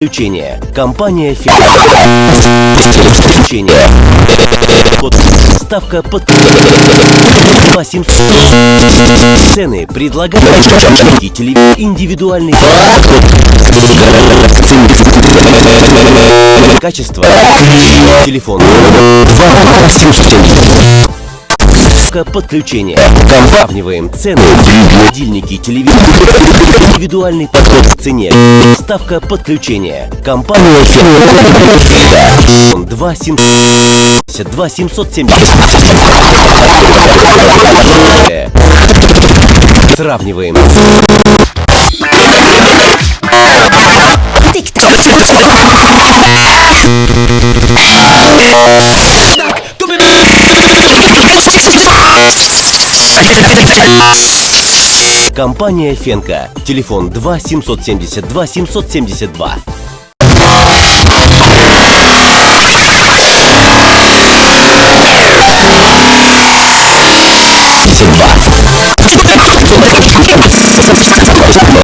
Подключение. Компания. Под... Ставка под... 800. Цены предлагают телевизор индивидуальный качество телефон 2 подключение. Сравниваем цены. Холодильники, телевизор. Индивидуальный подход к цене. Ставка подключения. Компания Ферма. 2 772 770. Сравниваем. Компания Фенка. Телефон 2 772 772. Два.